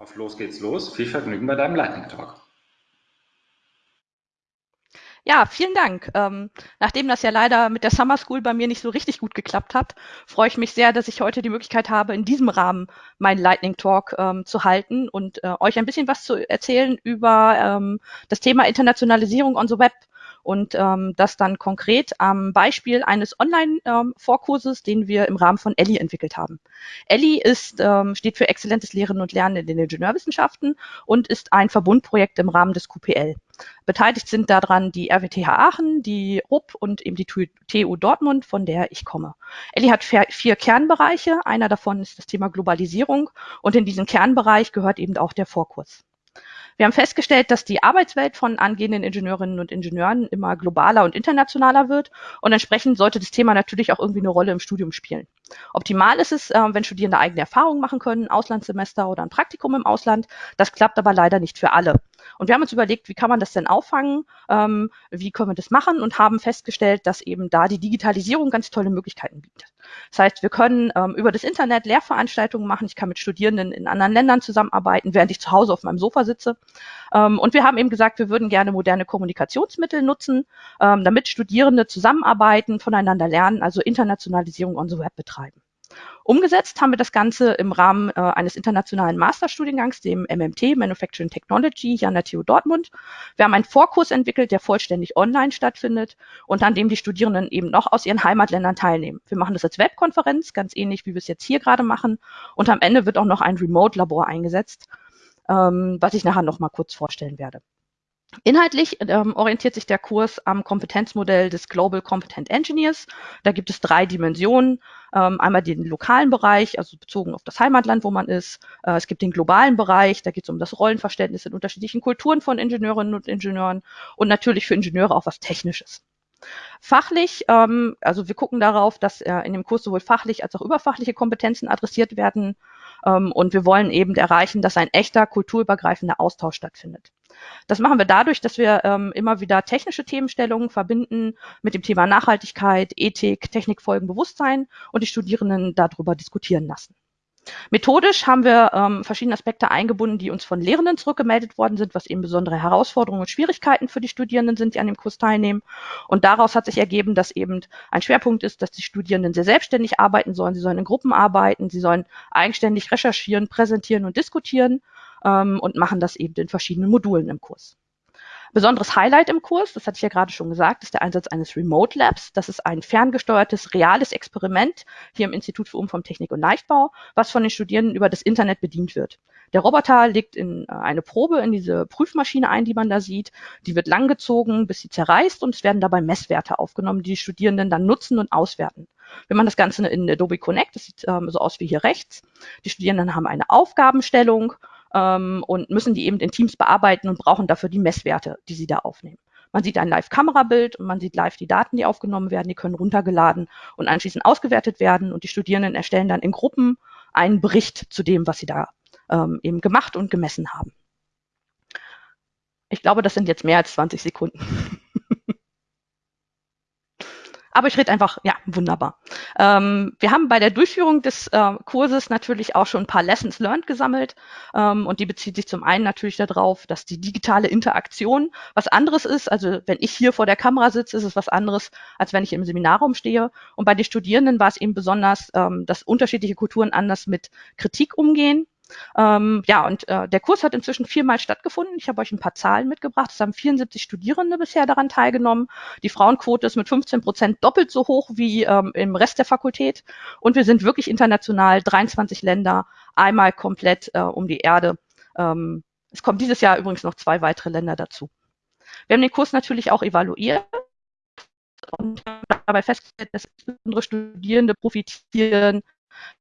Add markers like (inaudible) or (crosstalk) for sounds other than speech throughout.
Auf los geht's los. Viel Vergnügen bei deinem Lightning Talk. Ja, vielen Dank. Ähm, nachdem das ja leider mit der Summer School bei mir nicht so richtig gut geklappt hat, freue ich mich sehr, dass ich heute die Möglichkeit habe, in diesem Rahmen meinen Lightning Talk ähm, zu halten und äh, euch ein bisschen was zu erzählen über ähm, das Thema Internationalisierung on the Web und ähm, das dann konkret am Beispiel eines Online-Vorkurses, ähm, den wir im Rahmen von Elli entwickelt haben. Elli ist, ähm, steht für exzellentes Lehren und Lernen in den Ingenieurwissenschaften und ist ein Verbundprojekt im Rahmen des QPL. Beteiligt sind daran die RWTH Aachen, die RUP und eben die TU Dortmund, von der ich komme. Elli hat vier Kernbereiche. Einer davon ist das Thema Globalisierung und in diesen Kernbereich gehört eben auch der Vorkurs. Wir haben festgestellt, dass die Arbeitswelt von angehenden Ingenieurinnen und Ingenieuren immer globaler und internationaler wird und entsprechend sollte das Thema natürlich auch irgendwie eine Rolle im Studium spielen. Optimal ist es, äh, wenn Studierende eigene Erfahrungen machen können, Auslandssemester oder ein Praktikum im Ausland. Das klappt aber leider nicht für alle. Und wir haben uns überlegt, wie kann man das denn auffangen, ähm, wie können wir das machen und haben festgestellt, dass eben da die Digitalisierung ganz tolle Möglichkeiten bietet. Das heißt, wir können ähm, über das Internet Lehrveranstaltungen machen. Ich kann mit Studierenden in anderen Ländern zusammenarbeiten, während ich zu Hause auf meinem Sofa sitze. Ähm, und wir haben eben gesagt, wir würden gerne moderne Kommunikationsmittel nutzen, ähm, damit Studierende zusammenarbeiten, voneinander lernen, also Internationalisierung on the Web betreiben. Umgesetzt haben wir das Ganze im Rahmen äh, eines internationalen Masterstudiengangs, dem MMT, Manufacturing Technology, hier an der TU Dortmund. Wir haben einen Vorkurs entwickelt, der vollständig online stattfindet und an dem die Studierenden eben noch aus ihren Heimatländern teilnehmen. Wir machen das als Webkonferenz, ganz ähnlich wie wir es jetzt hier gerade machen. Und am Ende wird auch noch ein Remote-Labor eingesetzt, ähm, was ich nachher noch mal kurz vorstellen werde. Inhaltlich ähm, orientiert sich der Kurs am Kompetenzmodell des Global Competent Engineers. Da gibt es drei Dimensionen. Ähm, einmal den lokalen Bereich, also bezogen auf das Heimatland, wo man ist. Äh, es gibt den globalen Bereich, da geht es um das Rollenverständnis in unterschiedlichen Kulturen von Ingenieurinnen und Ingenieuren und natürlich für Ingenieure auch was Technisches. Fachlich, ähm, also wir gucken darauf, dass äh, in dem Kurs sowohl fachlich als auch überfachliche Kompetenzen adressiert werden. Ähm, und wir wollen eben erreichen, dass ein echter kulturübergreifender Austausch stattfindet. Das machen wir dadurch, dass wir ähm, immer wieder technische Themenstellungen verbinden mit dem Thema Nachhaltigkeit, Ethik, Technikfolgen, Bewusstsein und die Studierenden darüber diskutieren lassen. Methodisch haben wir ähm, verschiedene Aspekte eingebunden, die uns von Lehrenden zurückgemeldet worden sind, was eben besondere Herausforderungen und Schwierigkeiten für die Studierenden sind, die an dem Kurs teilnehmen. Und daraus hat sich ergeben, dass eben ein Schwerpunkt ist, dass die Studierenden sehr selbstständig arbeiten sollen. Sie sollen in Gruppen arbeiten, sie sollen eigenständig recherchieren, präsentieren und diskutieren ähm, und machen das eben in verschiedenen Modulen im Kurs. Besonderes Highlight im Kurs, das hatte ich ja gerade schon gesagt, ist der Einsatz eines Remote Labs. Das ist ein ferngesteuertes, reales Experiment hier im Institut für Umformtechnik und Leichtbau, was von den Studierenden über das Internet bedient wird. Der Roboter legt in äh, eine Probe in diese Prüfmaschine ein, die man da sieht. Die wird langgezogen, bis sie zerreißt und es werden dabei Messwerte aufgenommen, die die Studierenden dann nutzen und auswerten. Wir machen das Ganze in Adobe Connect, das sieht ähm, so aus wie hier rechts. Die Studierenden haben eine Aufgabenstellung ähm, und müssen die eben in Teams bearbeiten und brauchen dafür die Messwerte, die sie da aufnehmen. Man sieht ein Live-Kamerabild und man sieht live die Daten, die aufgenommen werden. Die können runtergeladen und anschließend ausgewertet werden. Und die Studierenden erstellen dann in Gruppen einen Bericht zu dem, was sie da ähm, eben gemacht und gemessen haben. Ich glaube, das sind jetzt mehr als 20 Sekunden. (laughs) Aber ich rede einfach, ja, wunderbar. Ähm, wir haben bei der Durchführung des äh, Kurses natürlich auch schon ein paar Lessons learned gesammelt. Ähm, und die bezieht sich zum einen natürlich darauf, dass die digitale Interaktion was anderes ist. Also wenn ich hier vor der Kamera sitze, ist es was anderes, als wenn ich im Seminarraum stehe. Und bei den Studierenden war es eben besonders, ähm, dass unterschiedliche Kulturen anders mit Kritik umgehen. Ähm, ja, und äh, der Kurs hat inzwischen viermal stattgefunden. Ich habe euch ein paar Zahlen mitgebracht. Es haben 74 Studierende bisher daran teilgenommen. Die Frauenquote ist mit 15 Prozent doppelt so hoch wie ähm, im Rest der Fakultät. Und wir sind wirklich international, 23 Länder, einmal komplett äh, um die Erde. Ähm, es kommen dieses Jahr übrigens noch zwei weitere Länder dazu. Wir haben den Kurs natürlich auch evaluiert und dabei festgestellt, dass insbesondere Studierende profitieren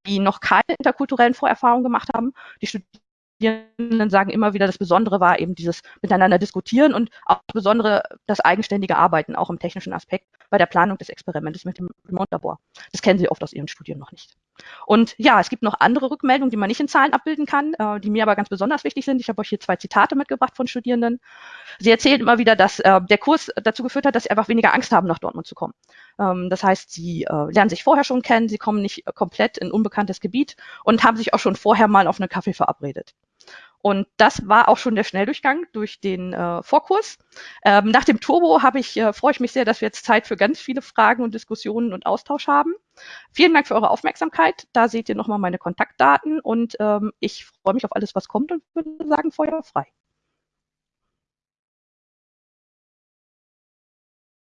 die noch keine interkulturellen Vorerfahrungen gemacht haben. Die Studierenden sagen immer wieder, das Besondere war eben dieses Miteinander diskutieren und auch das Besondere das eigenständige Arbeiten, auch im technischen Aspekt bei der Planung des Experimentes mit dem Remote-Labor. Das kennen Sie oft aus Ihren Studien noch nicht. Und ja, es gibt noch andere Rückmeldungen, die man nicht in Zahlen abbilden kann, äh, die mir aber ganz besonders wichtig sind. Ich habe euch hier zwei Zitate mitgebracht von Studierenden. Sie erzählen immer wieder, dass äh, der Kurs dazu geführt hat, dass sie einfach weniger Angst haben, nach Dortmund zu kommen. Ähm, das heißt, sie äh, lernen sich vorher schon kennen, sie kommen nicht komplett in unbekanntes Gebiet und haben sich auch schon vorher mal auf einen Kaffee verabredet. Und das war auch schon der Schnelldurchgang durch den äh, Vorkurs. Ähm, nach dem Turbo habe ich, äh, freue ich mich sehr, dass wir jetzt Zeit für ganz viele Fragen und Diskussionen und Austausch haben. Vielen Dank für eure Aufmerksamkeit. Da seht ihr nochmal meine Kontaktdaten und ähm, ich freue mich auf alles, was kommt und würde sagen, Feuer frei.